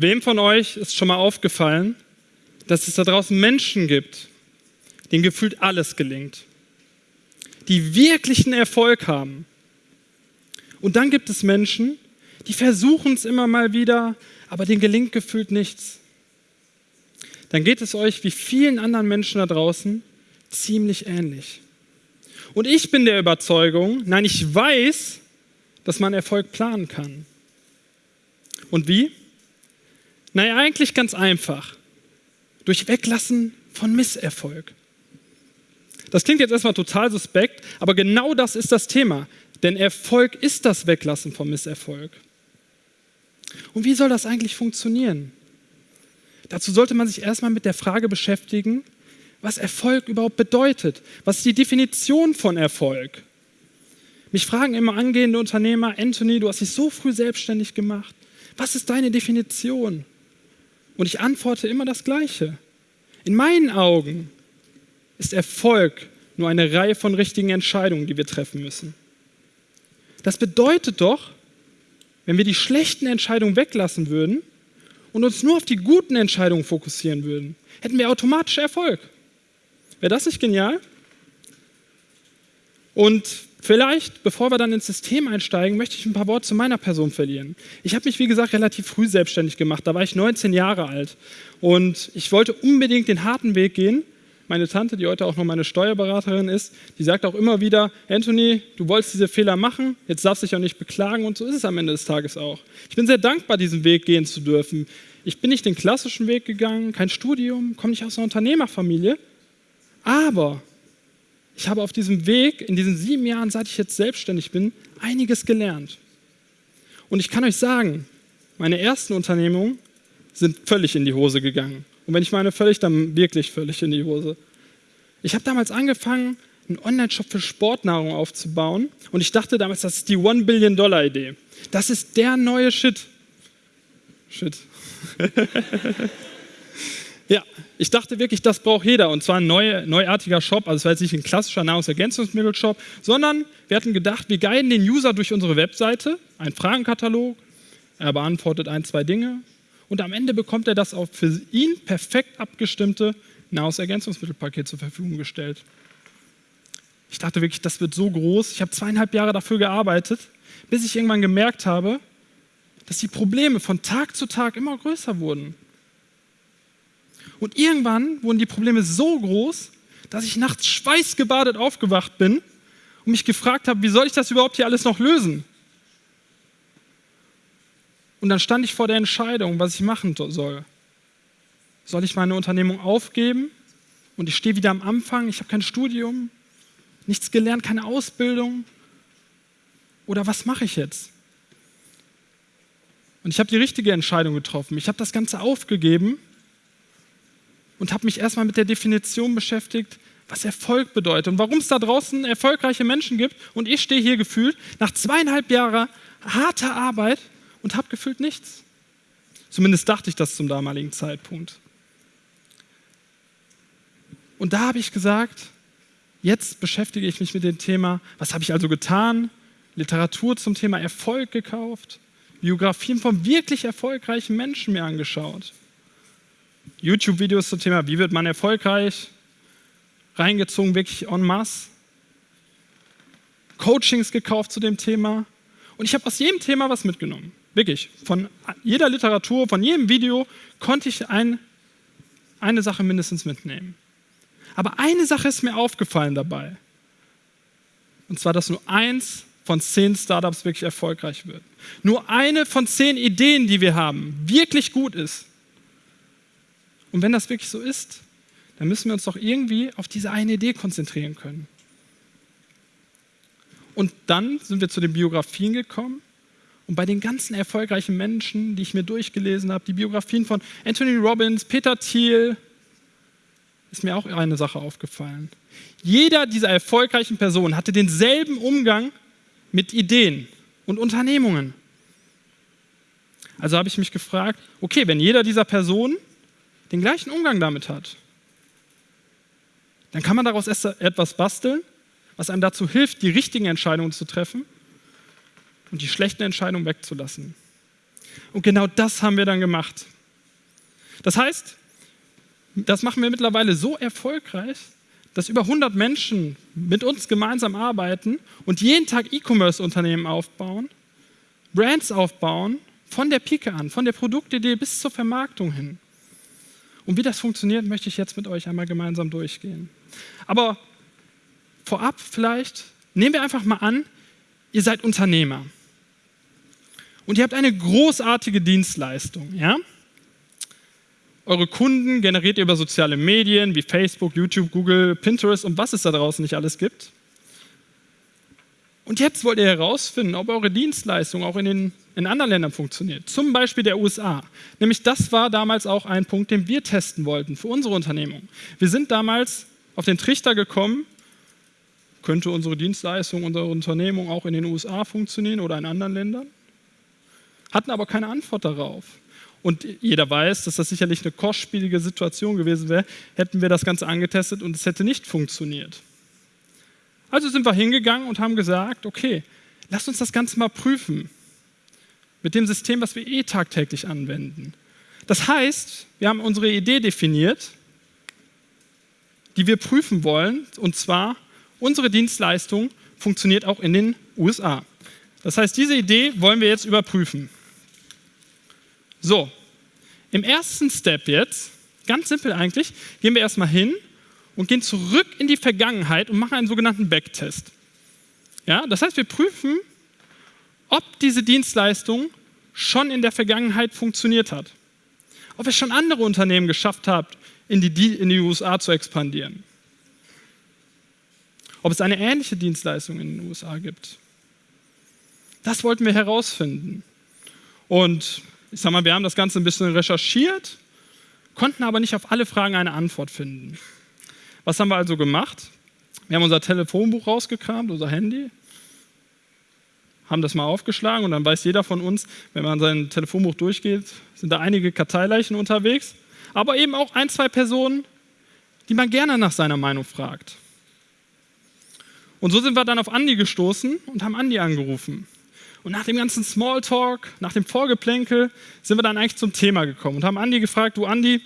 Wem von euch ist schon mal aufgefallen, dass es da draußen Menschen gibt, denen gefühlt alles gelingt, die wirklichen Erfolg haben? Und dann gibt es Menschen, die versuchen es immer mal wieder, aber denen gelingt gefühlt nichts. Dann geht es euch wie vielen anderen Menschen da draußen ziemlich ähnlich. Und ich bin der Überzeugung, nein, ich weiß, dass man Erfolg planen kann. Und wie? Naja, eigentlich ganz einfach. Durch Weglassen von Misserfolg. Das klingt jetzt erstmal total suspekt, aber genau das ist das Thema. Denn Erfolg ist das Weglassen von Misserfolg. Und wie soll das eigentlich funktionieren? Dazu sollte man sich erstmal mit der Frage beschäftigen, was Erfolg überhaupt bedeutet. Was ist die Definition von Erfolg? Mich fragen immer angehende Unternehmer, Anthony, du hast dich so früh selbstständig gemacht. Was ist deine Definition? Und ich antworte immer das Gleiche. In meinen Augen ist Erfolg nur eine Reihe von richtigen Entscheidungen, die wir treffen müssen. Das bedeutet doch, wenn wir die schlechten Entscheidungen weglassen würden und uns nur auf die guten Entscheidungen fokussieren würden, hätten wir automatisch Erfolg. Wäre das nicht genial? Und vielleicht, bevor wir dann ins System einsteigen, möchte ich ein paar Worte zu meiner Person verlieren. Ich habe mich, wie gesagt, relativ früh selbstständig gemacht. Da war ich 19 Jahre alt. Und ich wollte unbedingt den harten Weg gehen. Meine Tante, die heute auch noch meine Steuerberaterin ist, die sagt auch immer wieder, Anthony, du wolltest diese Fehler machen, jetzt darfst du dich auch nicht beklagen und so ist es am Ende des Tages auch. Ich bin sehr dankbar, diesen Weg gehen zu dürfen. Ich bin nicht den klassischen Weg gegangen, kein Studium, komme nicht aus einer Unternehmerfamilie, aber ich habe auf diesem Weg, in diesen sieben Jahren, seit ich jetzt selbstständig bin, einiges gelernt. Und ich kann euch sagen, meine ersten Unternehmungen sind völlig in die Hose gegangen. Und wenn ich meine völlig, dann wirklich völlig in die Hose. Ich habe damals angefangen, einen Online-Shop für Sportnahrung aufzubauen. Und ich dachte damals, das ist die One-Billion-Dollar-Idee. Das ist der neue Shit. Shit. Ja, ich dachte wirklich, das braucht jeder und zwar ein neu, neuartiger Shop. Also es war jetzt nicht ein klassischer Nahrungsergänzungsmittelshop, sondern wir hatten gedacht, wir guiden den User durch unsere Webseite, einen Fragenkatalog, er beantwortet ein, zwei Dinge und am Ende bekommt er das auf für ihn perfekt abgestimmte Nahrungsergänzungsmittelpaket zur Verfügung gestellt. Ich dachte wirklich, das wird so groß. Ich habe zweieinhalb Jahre dafür gearbeitet, bis ich irgendwann gemerkt habe, dass die Probleme von Tag zu Tag immer größer wurden. Und irgendwann wurden die Probleme so groß, dass ich nachts schweißgebadet aufgewacht bin und mich gefragt habe, wie soll ich das überhaupt hier alles noch lösen? Und dann stand ich vor der Entscheidung, was ich machen soll. Soll ich meine Unternehmung aufgeben und ich stehe wieder am Anfang, ich habe kein Studium, nichts gelernt, keine Ausbildung? Oder was mache ich jetzt? Und ich habe die richtige Entscheidung getroffen. Ich habe das Ganze aufgegeben und habe mich erstmal mit der Definition beschäftigt, was Erfolg bedeutet und warum es da draußen erfolgreiche Menschen gibt. Und ich stehe hier gefühlt nach zweieinhalb Jahren harter Arbeit und habe gefühlt nichts. Zumindest dachte ich das zum damaligen Zeitpunkt. Und da habe ich gesagt, jetzt beschäftige ich mich mit dem Thema, was habe ich also getan? Literatur zum Thema Erfolg gekauft, Biografien von wirklich erfolgreichen Menschen mir angeschaut. YouTube-Videos zum Thema, wie wird man erfolgreich, reingezogen, wirklich en masse. Coachings gekauft zu dem Thema. Und ich habe aus jedem Thema was mitgenommen. Wirklich. Von jeder Literatur, von jedem Video konnte ich ein, eine Sache mindestens mitnehmen. Aber eine Sache ist mir aufgefallen dabei. Und zwar, dass nur eins von zehn Startups wirklich erfolgreich wird. Nur eine von zehn Ideen, die wir haben, wirklich gut ist. Und wenn das wirklich so ist, dann müssen wir uns doch irgendwie auf diese eine Idee konzentrieren können. Und dann sind wir zu den Biografien gekommen. Und bei den ganzen erfolgreichen Menschen, die ich mir durchgelesen habe, die Biografien von Anthony Robbins, Peter Thiel, ist mir auch eine Sache aufgefallen. Jeder dieser erfolgreichen Personen hatte denselben Umgang mit Ideen und Unternehmungen. Also habe ich mich gefragt, okay, wenn jeder dieser Personen den gleichen Umgang damit hat, dann kann man daraus etwas basteln, was einem dazu hilft, die richtigen Entscheidungen zu treffen und die schlechten Entscheidungen wegzulassen. Und genau das haben wir dann gemacht. Das heißt, das machen wir mittlerweile so erfolgreich, dass über 100 Menschen mit uns gemeinsam arbeiten und jeden Tag E-Commerce-Unternehmen aufbauen, Brands aufbauen, von der Pike an, von der Produktidee bis zur Vermarktung hin. Und wie das funktioniert, möchte ich jetzt mit euch einmal gemeinsam durchgehen. Aber vorab vielleicht, nehmen wir einfach mal an, ihr seid Unternehmer. Und ihr habt eine großartige Dienstleistung, ja? Eure Kunden generiert ihr über soziale Medien wie Facebook, YouTube, Google, Pinterest und was es da draußen nicht alles gibt. Und jetzt wollt ihr herausfinden, ob eure Dienstleistung auch in, den, in anderen Ländern funktioniert. Zum Beispiel der USA. Nämlich das war damals auch ein Punkt, den wir testen wollten für unsere Unternehmung. Wir sind damals auf den Trichter gekommen, könnte unsere Dienstleistung, unsere Unternehmung auch in den USA funktionieren oder in anderen Ländern? Hatten aber keine Antwort darauf. Und jeder weiß, dass das sicherlich eine kostspielige Situation gewesen wäre, hätten wir das Ganze angetestet und es hätte nicht funktioniert. Also sind wir hingegangen und haben gesagt, okay, lasst uns das Ganze mal prüfen mit dem System, was wir eh tagtäglich anwenden. Das heißt, wir haben unsere Idee definiert, die wir prüfen wollen, und zwar unsere Dienstleistung funktioniert auch in den USA. Das heißt, diese Idee wollen wir jetzt überprüfen. So, im ersten Step jetzt, ganz simpel eigentlich, gehen wir erstmal hin und gehen zurück in die Vergangenheit und machen einen sogenannten Backtest. Ja, das heißt, wir prüfen, ob diese Dienstleistung schon in der Vergangenheit funktioniert hat. Ob es schon andere Unternehmen geschafft hat, in die, in die USA zu expandieren. Ob es eine ähnliche Dienstleistung in den USA gibt. Das wollten wir herausfinden. Und ich sag mal, wir haben das Ganze ein bisschen recherchiert, konnten aber nicht auf alle Fragen eine Antwort finden. Was haben wir also gemacht? Wir haben unser Telefonbuch rausgekramt, unser Handy, haben das mal aufgeschlagen und dann weiß jeder von uns, wenn man sein Telefonbuch durchgeht, sind da einige Karteileichen unterwegs, aber eben auch ein, zwei Personen, die man gerne nach seiner Meinung fragt. Und so sind wir dann auf Andi gestoßen und haben Andi angerufen. Und nach dem ganzen Smalltalk, nach dem Vorgeplänkel, sind wir dann eigentlich zum Thema gekommen und haben Andi gefragt, du Andi,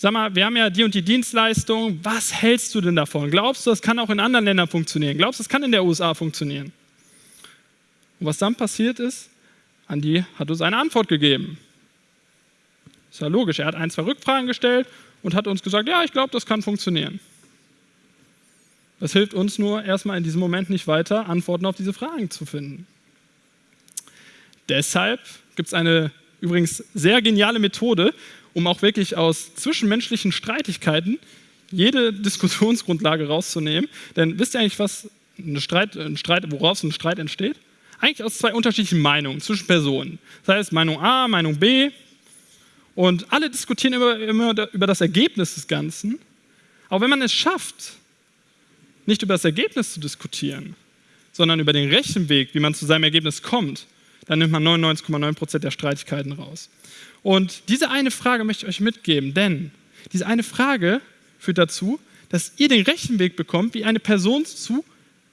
sag mal, wir haben ja die und die Dienstleistung, was hältst du denn davon? Glaubst du, das kann auch in anderen Ländern funktionieren? Glaubst du, das kann in der USA funktionieren? Und was dann passiert ist, Andi hat uns eine Antwort gegeben. Ist ja logisch, er hat ein, zwei Rückfragen gestellt und hat uns gesagt, ja, ich glaube, das kann funktionieren. Das hilft uns nur erstmal in diesem Moment nicht weiter, Antworten auf diese Fragen zu finden. Deshalb gibt es eine übrigens sehr geniale Methode, um auch wirklich aus zwischenmenschlichen Streitigkeiten jede Diskussionsgrundlage rauszunehmen. Denn wisst ihr eigentlich, was ein Streit, ein Streit, woraus ein Streit entsteht? Eigentlich aus zwei unterschiedlichen Meinungen zwischen Personen. Das heißt Meinung A, Meinung B. Und alle diskutieren immer, immer über das Ergebnis des Ganzen. Aber wenn man es schafft, nicht über das Ergebnis zu diskutieren, sondern über den Rechenweg, wie man zu seinem Ergebnis kommt, dann nimmt man 99,9 Prozent der Streitigkeiten raus. Und diese eine Frage möchte ich euch mitgeben, denn diese eine Frage führt dazu, dass ihr den Rechenweg bekommt, wie eine Person zu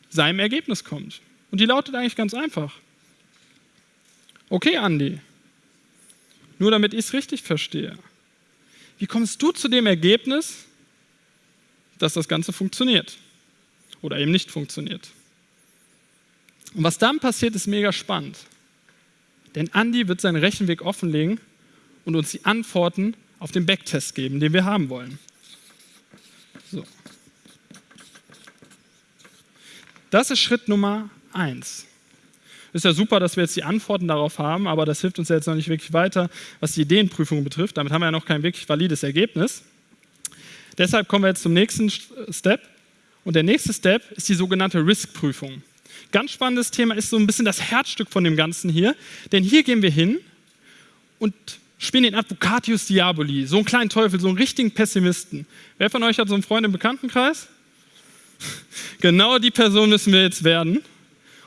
seinem Ergebnis kommt. Und die lautet eigentlich ganz einfach. Okay, Andi, nur damit ich es richtig verstehe. Wie kommst du zu dem Ergebnis, dass das Ganze funktioniert? oder eben nicht funktioniert. Und was dann passiert, ist mega spannend. Denn Andy wird seinen Rechenweg offenlegen und uns die Antworten auf den Backtest geben, den wir haben wollen. So. Das ist Schritt Nummer eins. Ist ja super, dass wir jetzt die Antworten darauf haben, aber das hilft uns ja jetzt noch nicht wirklich weiter, was die Ideenprüfung betrifft. Damit haben wir ja noch kein wirklich valides Ergebnis. Deshalb kommen wir jetzt zum nächsten Step. Und der nächste Step ist die sogenannte Risk-Prüfung. Ganz spannendes Thema ist so ein bisschen das Herzstück von dem Ganzen hier, denn hier gehen wir hin und spielen den Advocatius Diaboli, so einen kleinen Teufel, so einen richtigen Pessimisten. Wer von euch hat so einen Freund im Bekanntenkreis? genau die Person müssen wir jetzt werden.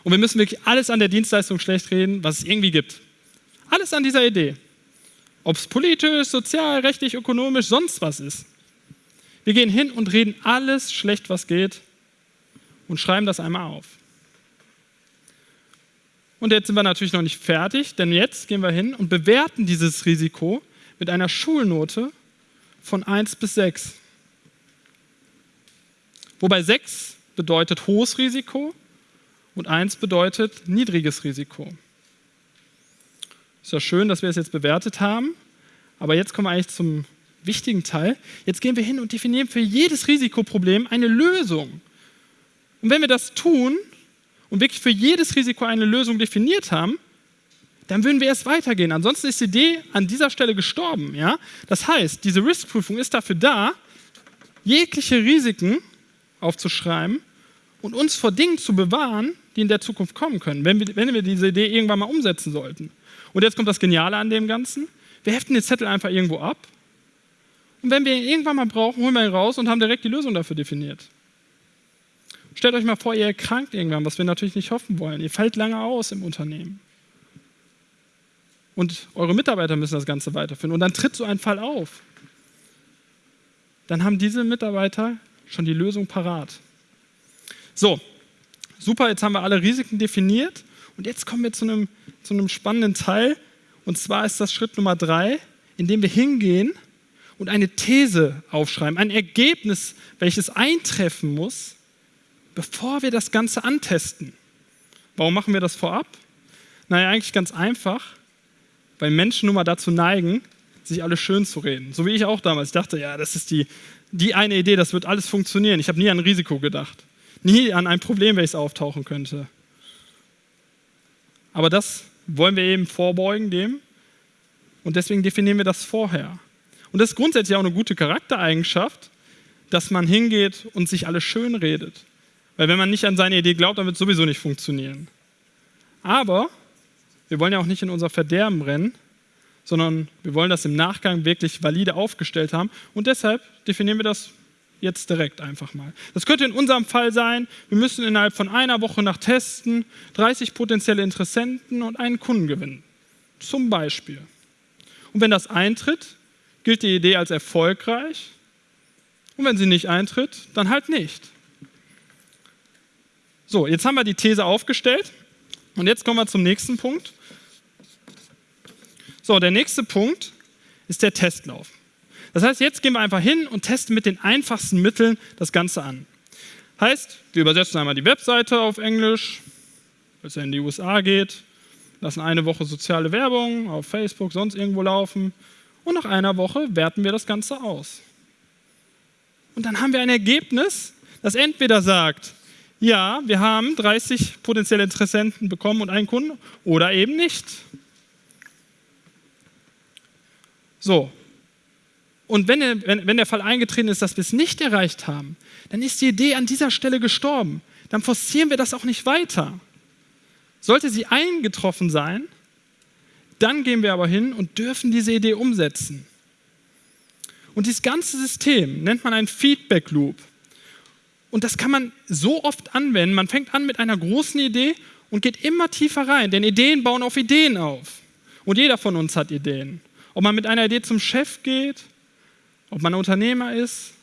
Und wir müssen wirklich alles an der Dienstleistung schlecht reden, was es irgendwie gibt. Alles an dieser Idee. Ob es politisch, sozial, rechtlich, ökonomisch, sonst was ist. Wir gehen hin und reden alles schlecht, was geht und schreiben das einmal auf. Und jetzt sind wir natürlich noch nicht fertig, denn jetzt gehen wir hin und bewerten dieses Risiko mit einer Schulnote von 1 bis 6. Wobei 6 bedeutet hohes Risiko und 1 bedeutet niedriges Risiko. Ist ja schön, dass wir es jetzt bewertet haben, aber jetzt kommen wir eigentlich zum wichtigen Teil. Jetzt gehen wir hin und definieren für jedes Risikoproblem eine Lösung. Und wenn wir das tun und wirklich für jedes Risiko eine Lösung definiert haben, dann würden wir erst weitergehen. Ansonsten ist die Idee an dieser Stelle gestorben. Ja? Das heißt, diese Riskprüfung ist dafür da, jegliche Risiken aufzuschreiben und uns vor Dingen zu bewahren, die in der Zukunft kommen können, wenn wir, wenn wir diese Idee irgendwann mal umsetzen sollten. Und jetzt kommt das Geniale an dem Ganzen. Wir heften den Zettel einfach irgendwo ab und wenn wir ihn irgendwann mal brauchen, holen wir ihn raus und haben direkt die Lösung dafür definiert. Stellt euch mal vor, ihr erkrankt irgendwann, was wir natürlich nicht hoffen wollen. Ihr fällt lange aus im Unternehmen. Und eure Mitarbeiter müssen das Ganze weiterführen. Und dann tritt so ein Fall auf. Dann haben diese Mitarbeiter schon die Lösung parat. So, super, jetzt haben wir alle Risiken definiert. Und jetzt kommen wir zu einem, zu einem spannenden Teil. Und zwar ist das Schritt Nummer drei, in dem wir hingehen und eine These aufschreiben, ein Ergebnis, welches eintreffen muss, bevor wir das Ganze antesten. Warum machen wir das vorab? Naja, eigentlich ganz einfach, weil Menschen nun mal dazu neigen, sich alles schön zu reden. So wie ich auch damals. Ich dachte, ja, das ist die, die eine Idee, das wird alles funktionieren. Ich habe nie an Risiko gedacht. Nie an ein Problem, welches auftauchen könnte. Aber das wollen wir eben vorbeugen dem. Und deswegen definieren wir das vorher. Und das ist grundsätzlich auch eine gute Charaktereigenschaft, dass man hingeht und sich alles schön redet. Weil wenn man nicht an seine Idee glaubt, dann wird es sowieso nicht funktionieren. Aber wir wollen ja auch nicht in unser Verderben rennen, sondern wir wollen das im Nachgang wirklich valide aufgestellt haben. Und deshalb definieren wir das jetzt direkt einfach mal. Das könnte in unserem Fall sein, wir müssen innerhalb von einer Woche nach Testen 30 potenzielle Interessenten und einen Kunden gewinnen. Zum Beispiel. Und wenn das eintritt, gilt die Idee als erfolgreich und wenn sie nicht eintritt, dann halt nicht. So, jetzt haben wir die These aufgestellt und jetzt kommen wir zum nächsten Punkt. So, der nächste Punkt ist der Testlauf. Das heißt, jetzt gehen wir einfach hin und testen mit den einfachsten Mitteln das Ganze an. Heißt, wir übersetzen einmal die Webseite auf Englisch, es ja in die USA geht, lassen eine Woche soziale Werbung auf Facebook, sonst irgendwo laufen, und nach einer Woche werten wir das Ganze aus. Und dann haben wir ein Ergebnis, das entweder sagt, ja, wir haben 30 potenzielle Interessenten bekommen und einen Kunden oder eben nicht. So. Und wenn, wenn, wenn der Fall eingetreten ist, dass wir es nicht erreicht haben, dann ist die Idee an dieser Stelle gestorben. Dann forcieren wir das auch nicht weiter. Sollte sie eingetroffen sein, dann gehen wir aber hin und dürfen diese Idee umsetzen. Und dieses ganze System nennt man ein Feedback Loop. Und das kann man so oft anwenden. Man fängt an mit einer großen Idee und geht immer tiefer rein, denn Ideen bauen auf Ideen auf. Und jeder von uns hat Ideen. Ob man mit einer Idee zum Chef geht, ob man Unternehmer ist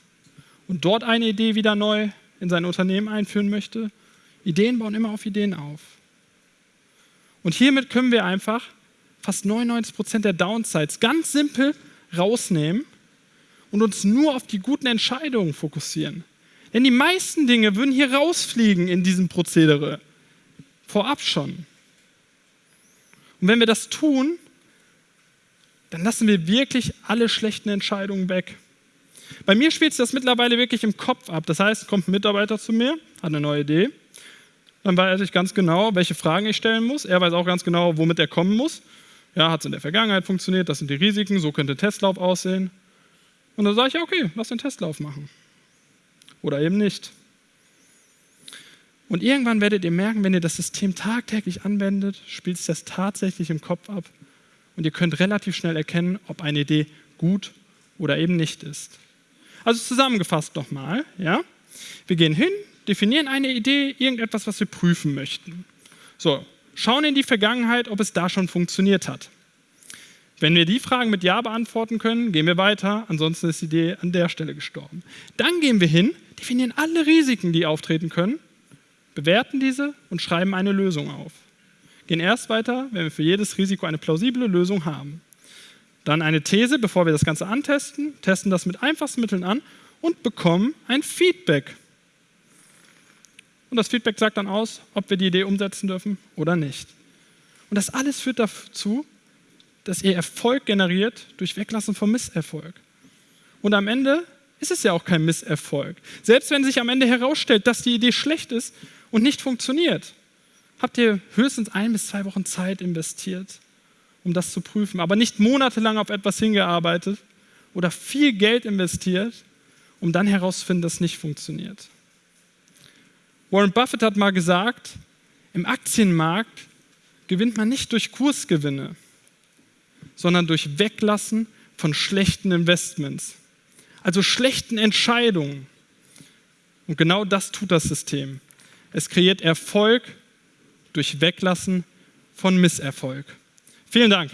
und dort eine Idee wieder neu in sein Unternehmen einführen möchte. Ideen bauen immer auf Ideen auf. Und hiermit können wir einfach fast 99 Prozent der Downsides ganz simpel rausnehmen und uns nur auf die guten Entscheidungen fokussieren. Denn die meisten Dinge würden hier rausfliegen in diesem Prozedere. Vorab schon. Und wenn wir das tun, dann lassen wir wirklich alle schlechten Entscheidungen weg. Bei mir spielt sich das mittlerweile wirklich im Kopf ab. Das heißt, kommt ein Mitarbeiter zu mir, hat eine neue Idee. Dann weiß ich ganz genau, welche Fragen ich stellen muss. Er weiß auch ganz genau, womit er kommen muss. Ja, hat es in der Vergangenheit funktioniert, das sind die Risiken, so könnte Testlauf aussehen. Und dann sage ich, okay, lass den Testlauf machen. Oder eben nicht. Und irgendwann werdet ihr merken, wenn ihr das System tagtäglich anwendet, spielt es das tatsächlich im Kopf ab. Und ihr könnt relativ schnell erkennen, ob eine Idee gut oder eben nicht ist. Also zusammengefasst nochmal, ja. Wir gehen hin, definieren eine Idee, irgendetwas, was wir prüfen möchten. So, schauen in die Vergangenheit, ob es da schon funktioniert hat. Wenn wir die Fragen mit Ja beantworten können, gehen wir weiter, ansonsten ist die Idee an der Stelle gestorben. Dann gehen wir hin, definieren alle Risiken, die auftreten können, bewerten diese und schreiben eine Lösung auf. gehen erst weiter, wenn wir für jedes Risiko eine plausible Lösung haben. Dann eine These, bevor wir das Ganze antesten, testen das mit einfachsten Mitteln an und bekommen ein Feedback. Und das Feedback sagt dann aus, ob wir die Idee umsetzen dürfen oder nicht. Und das alles führt dazu, dass ihr Erfolg generiert durch Weglassen vom Misserfolg. Und am Ende ist es ja auch kein Misserfolg. Selbst wenn sich am Ende herausstellt, dass die Idee schlecht ist und nicht funktioniert, habt ihr höchstens ein bis zwei Wochen Zeit investiert, um das zu prüfen, aber nicht monatelang auf etwas hingearbeitet oder viel Geld investiert, um dann herauszufinden, dass es nicht funktioniert. Warren Buffett hat mal gesagt, im Aktienmarkt gewinnt man nicht durch Kursgewinne, sondern durch Weglassen von schlechten Investments, also schlechten Entscheidungen. Und genau das tut das System. Es kreiert Erfolg durch Weglassen von Misserfolg. Vielen Dank.